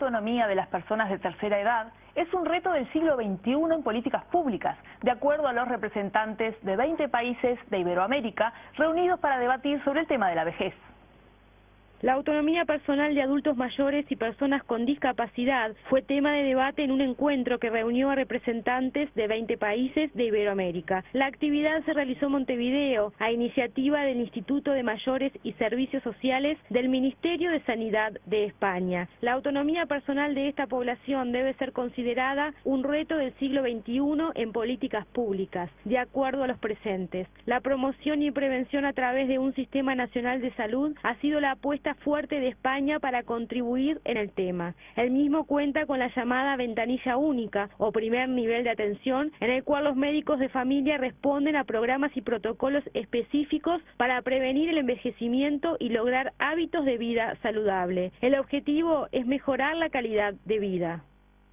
autonomía de las personas de tercera edad es un reto del siglo XXI en políticas públicas, de acuerdo a los representantes de 20 países de Iberoamérica reunidos para debatir sobre el tema de la vejez. La autonomía personal de adultos mayores y personas con discapacidad fue tema de debate en un encuentro que reunió a representantes de 20 países de Iberoamérica. La actividad se realizó en Montevideo a iniciativa del Instituto de Mayores y Servicios Sociales del Ministerio de Sanidad de España. La autonomía personal de esta población debe ser considerada un reto del siglo XXI en políticas públicas, de acuerdo a los presentes. La promoción y prevención a través de un sistema nacional de salud ha sido la apuesta fuerte de España para contribuir en el tema. El mismo cuenta con la llamada ventanilla única o primer nivel de atención en el cual los médicos de familia responden a programas y protocolos específicos para prevenir el envejecimiento y lograr hábitos de vida saludable. El objetivo es mejorar la calidad de vida.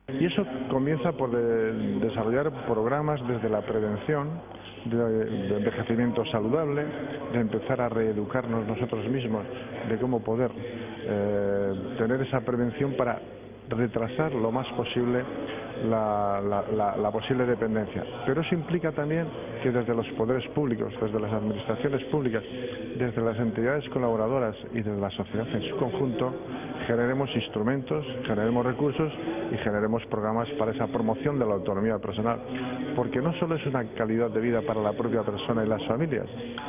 Y eso comienza por desarrollar programas desde la prevención, de, envejecimiento saludable, de empezar a reeducarnos nosotros mismos de cómo poder eh, tener esa prevención para retrasar lo más posible la, la, posible dependencia. Pero eso implica también que desde los poderes públicos, desde las administraciones públicas, desde las entidades colaboradoras y desde la sociedad en su conjunto, generemos instrumentos, generemos recursos y generemos programas para esa promoción de la autonomía personal. Porque no solo es una calidad de vida para la propia persona y las familias,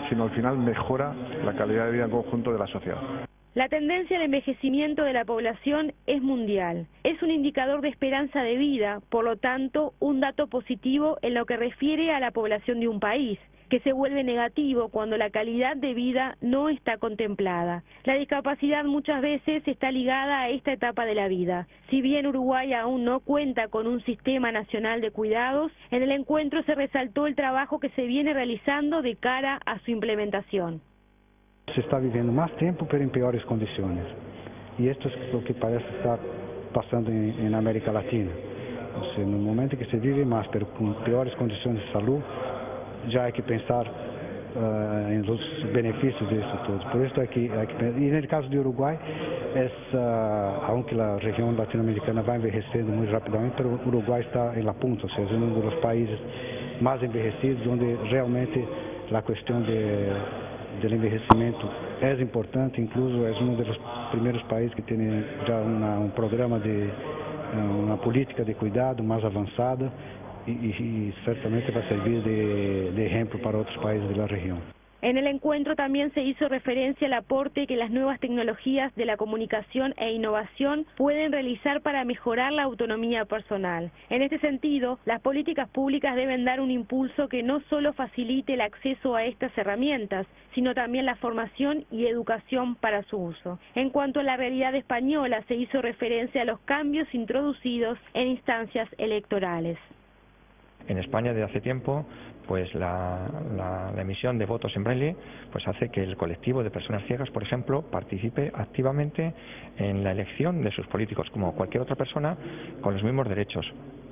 sino al final mejora la calidad de vida en conjunto de la sociedad. La tendencia al envejecimiento de la población es mundial. Es un indicador de esperanza de vida, por lo tanto, un dato positivo en lo que refiere a la población de un país que se vuelve negativo cuando la calidad de vida no está contemplada. La discapacidad muchas veces está ligada a esta etapa de la vida. Si bien Uruguay aún no cuenta con un sistema nacional de cuidados, en el encuentro se resaltó el trabajo que se viene realizando de cara a su implementación. Se está viviendo más tiempo pero en peores condiciones. Y esto es lo que parece estar pasando en, América Latina. O sea, en el momento que se vive más pero con peores condiciones de salud, ya hay que pensar uh, en los beneficios de eso todo. Por esto hay que, hay que y en el caso de Uruguay, es, uh, aunque la región latinoamericana va envejeciendo muy rápidamente, pero Uruguay está en la punta, o sea, es uno de los países más envejecidos donde realmente la cuestión de del envejecimiento es importante, incluso es uno de los primeros países que tiene ya una, un programa de eh, una política de cuidado más avanzada y, y, y certamente va a servir de, de ejemplo para otros países de la región. En el encuentro también se hizo referencia al aporte que las nuevas tecnologías de la comunicación e innovación pueden realizar para mejorar la autonomía personal. En este sentido, las políticas públicas deben dar un impulso que no solo facilite el acceso a estas herramientas, sino también la formación y educación para su uso. En cuanto a la realidad española, se hizo referencia a los cambios introducidos en instancias electorales. En España desde hace tiempo pues la, emisión de votos en braille pues hace que el colectivo de personas ciegas, por ejemplo, participe activamente en la elección de sus políticos, como cualquier otra persona, con los mismos derechos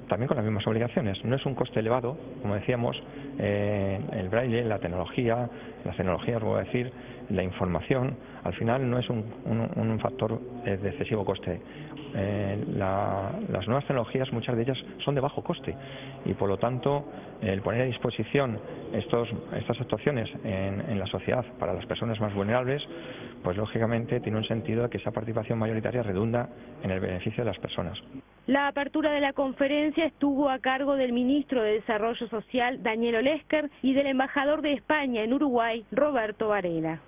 también con las mismas obligaciones. No es un coste elevado, como decíamos, eh, el braille, la tecnología, las tecnologías, voy a decir, la información, al final no es un, un, factor de excesivo coste. Eh, las nuevas tecnologías, muchas de ellas son de bajo coste y por lo tanto el poner a disposición estos, estas actuaciones en, la sociedad para las personas más vulnerables, pues lógicamente tiene un sentido que esa participación mayoritaria redunda en el beneficio de las personas. La apertura de la conferencia estuvo a cargo del ministro de Desarrollo Social, Daniel Olesker, y del embajador de España en Uruguay, Roberto Varela.